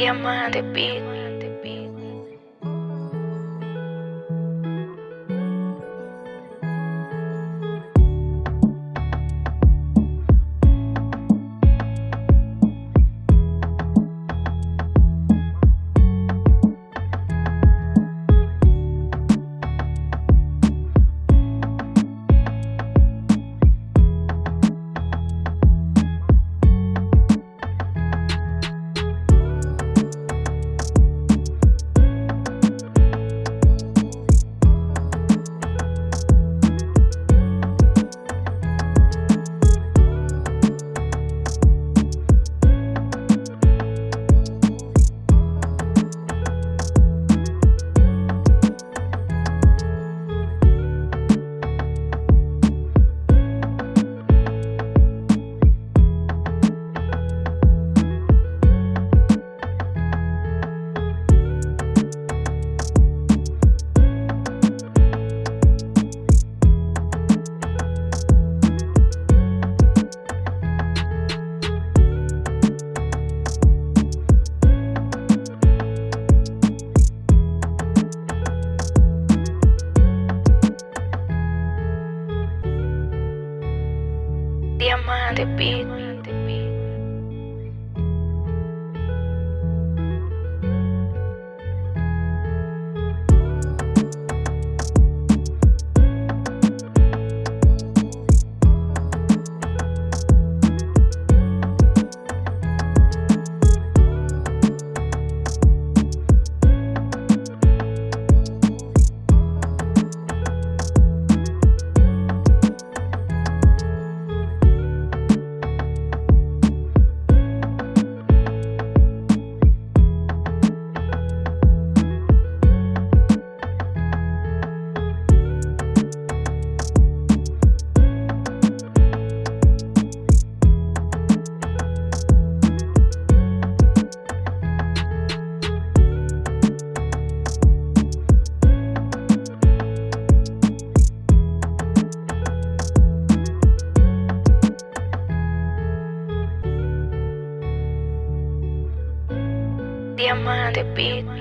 Diamante Beat. Diamante Beat. Diamante Beat.